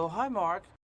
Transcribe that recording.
Oh, hi, Mark.